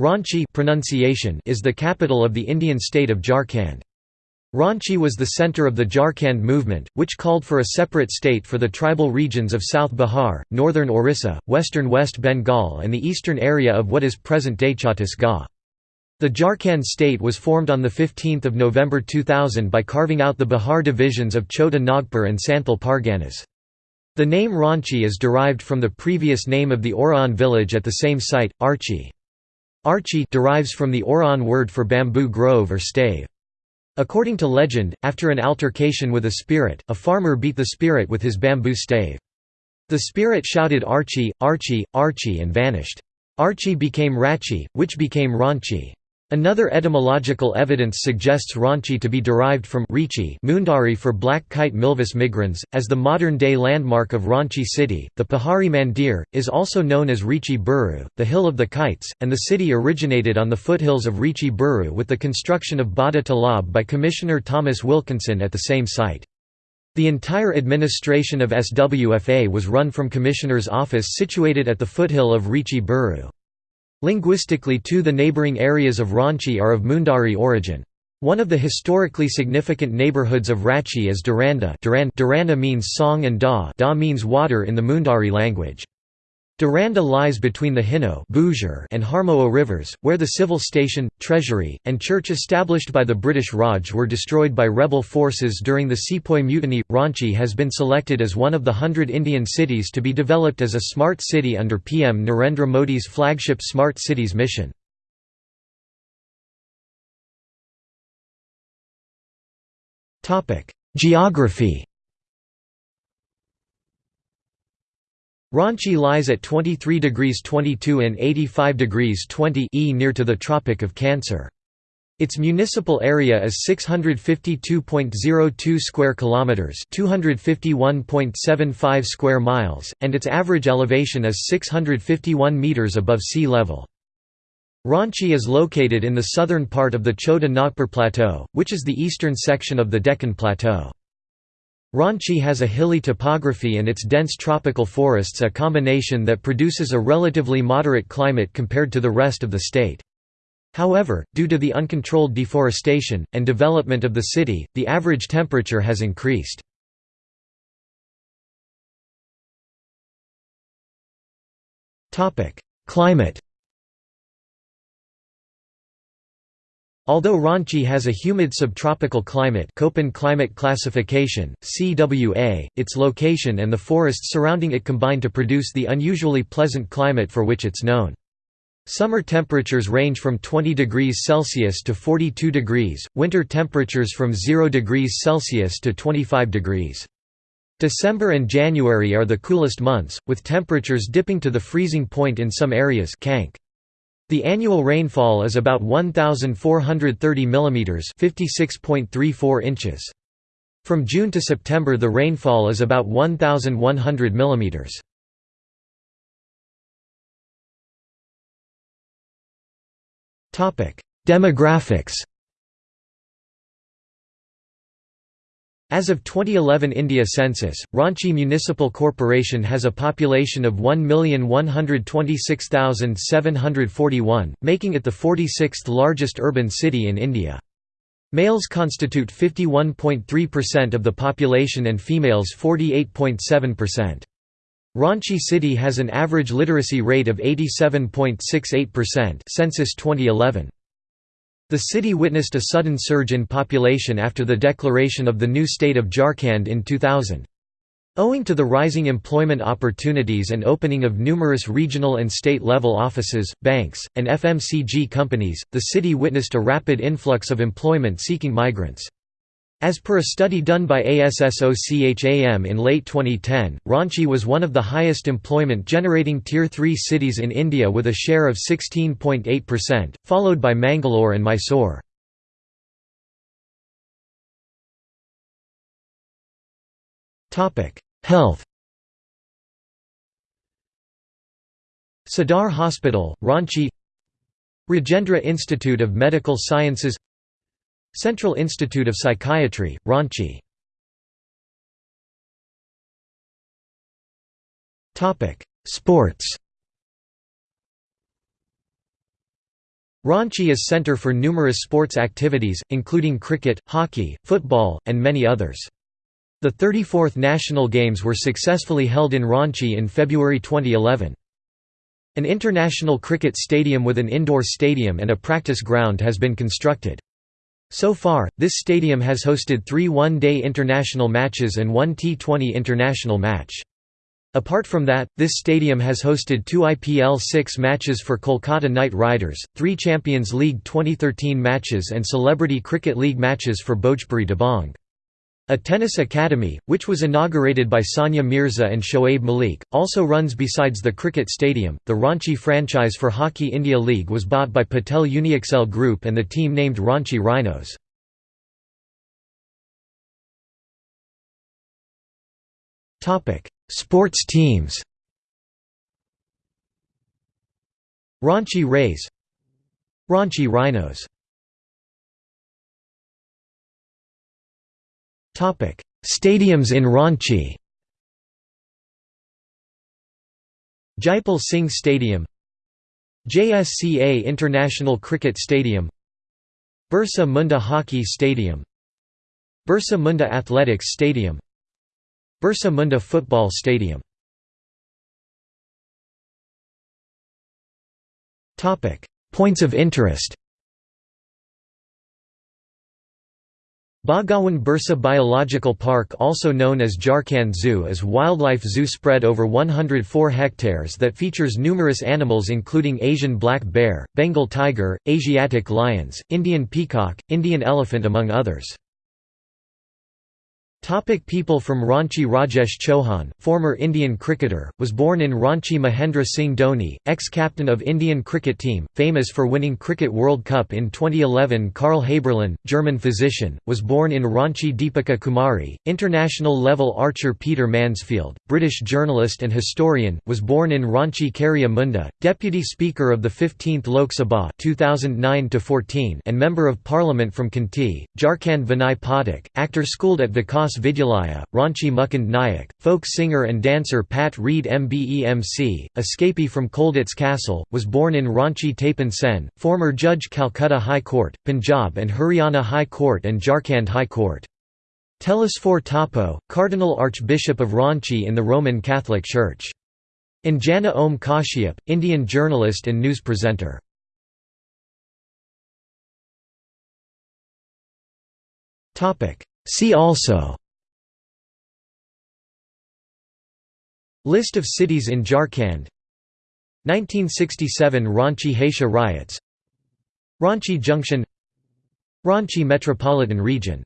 Ranchi pronunciation is the capital of the Indian state of Jharkhand. Ranchi was the centre of the Jharkhand movement, which called for a separate state for the tribal regions of South Bihar, northern Orissa, western West Bengal and the eastern area of what is present-day Chhattisgarh. The Jharkhand state was formed on 15 November 2000 by carving out the Bihar divisions of Chota Nagpur and Santhal Parganas. The name Ranchi is derived from the previous name of the Oraon village at the same site, Archi. Archi derives from the Oraon word for bamboo grove or stave. According to legend, after an altercation with a spirit, a farmer beat the spirit with his bamboo stave. The spirit shouted Archie, Archie, Archie and vanished. Archie became Rachi, which became Ranchi. Another etymological evidence suggests Ranchi to be derived from Richi Mundari for black kite Milvus migrans, as the modern-day landmark of Ranchi city. The Pahari Mandir, is also known as Richi Buru, the hill of the kites, and the city originated on the foothills of Richi Buru with the construction of Bada Talab by Commissioner Thomas Wilkinson at the same site. The entire administration of SWFA was run from Commissioner's office situated at the foothill of Richi Buru. Linguistically too the neighbouring areas of Ranchi are of Mundari origin. One of the historically significant neighbourhoods of Ranchi is Duranda Duranda means song and da, da means water in the Mundari language. Duranda lies between the Hinno and Harmoa rivers, where the civil station, treasury, and church established by the British Raj were destroyed by rebel forces during the Sepoy Mutiny. Ranchi has been selected as one of the hundred Indian cities to be developed as a smart city under PM Narendra Modi's flagship Smart Cities mission. Geography Ranchi lies at 23 degrees 22 and 85 degrees 20 e near to the Tropic of Cancer. Its municipal area is 652.02 square kilometers, 251.75 square miles, and its average elevation is 651 meters above sea level. Ranchi is located in the southern part of the Chota Nagpur Plateau, which is the eastern section of the Deccan Plateau. Ranchi has a hilly topography and its dense tropical forests a combination that produces a relatively moderate climate compared to the rest of the state. However, due to the uncontrolled deforestation, and development of the city, the average temperature has increased. Climate Although Ranchi has a humid subtropical climate Köppen climate classification, CWA, its location and the forests surrounding it combine to produce the unusually pleasant climate for which it's known. Summer temperatures range from 20 degrees Celsius to 42 degrees, winter temperatures from 0 degrees Celsius to 25 degrees. December and January are the coolest months, with temperatures dipping to the freezing point in some areas Kank. The annual rainfall is about 1430 mm, 56.34 inches. From June to September the rainfall is about 1100 mm. Demographics As of 2011 India census, Ranchi Municipal Corporation has a population of 1,126,741, making it the 46th largest urban city in India. Males constitute 51.3% of the population and females 48.7%. Ranchi city has an average literacy rate of 87.68% census 2011. The city witnessed a sudden surge in population after the declaration of the new state of Jharkhand in 2000. Owing to the rising employment opportunities and opening of numerous regional and state-level offices, banks, and FMCG companies, the city witnessed a rapid influx of employment-seeking migrants. As per a study done by ASSOCHAM in late 2010, Ranchi was one of the highest employment-generating Tier 3 cities in India with a share of 16.8%, followed by Mangalore and Mysore. Health. Sadar Hospital, Ranchi. Rajendra Institute of Medical Sciences Central Institute of Psychiatry, Ranchi Sports Ranchi is a centre for numerous sports activities, including cricket, hockey, football, and many others. The 34th National Games were successfully held in Ranchi in February 2011. An international cricket stadium with an indoor stadium and a practice ground has been constructed. So far, this stadium has hosted three one-day international matches and one T20 international match. Apart from that, this stadium has hosted two IPL 6 matches for Kolkata Knight Riders, three Champions League 2013 matches and Celebrity Cricket League matches for Bhojpuri Dabang. A tennis academy, which was inaugurated by Sania Mirza and Shoaib Malik, also runs besides the cricket stadium. The Ranchi franchise for Hockey India League was bought by Patel Uniexcel Group and the team named Ranchi Rhinos. Topic: Sports teams Ranchi Rays Ranchi Rhinos Stadiums in Ranchi. Jaipal Singh Stadium. JSCA International Cricket Stadium. Birsa Munda Hockey Stadium. Birsa Munda Athletics Stadium. Birsa Munda Football Stadium. Points of interest Bhagwan Birsa Biological Park also known as Jharkhand Zoo is wildlife zoo spread over 104 hectares that features numerous animals including Asian black bear, Bengal tiger, Asiatic lions, Indian peacock, Indian elephant among others. Topic people from Ranchi Rajesh Chauhan, former Indian cricketer, was born in Ranchi Mahendra Singh Dhoni, ex-captain of Indian cricket team, famous for winning Cricket World Cup in 2011 Karl Haberlin, German physician, was born in Ranchi Deepika Kumari, international-level archer Peter Mansfield, British journalist and historian, was born in Ranchi Karia Munda, Deputy Speaker of the 15th Lok Sabha 2009 and Member of Parliament from Khunti, Jharkhand Vinay Pathak, actor schooled at Vikas Vidyalaya, Ranchi Mukund Nayak, folk singer and dancer Pat Reid Mbemc, escapee from Colditz Castle, was born in Ranchi Tapan Sen, former Judge Calcutta High Court, Punjab and Haryana High Court and Jharkhand High Court. Telesphore Toppo, Cardinal Archbishop of Ranchi in the Roman Catholic Church. Anjana Om Kashyap, Indian journalist and news presenter. See also List of cities in Jharkhand. 1967 Ranchi Hatia riots. Ranchi Junction. Ranchi Metropolitan Region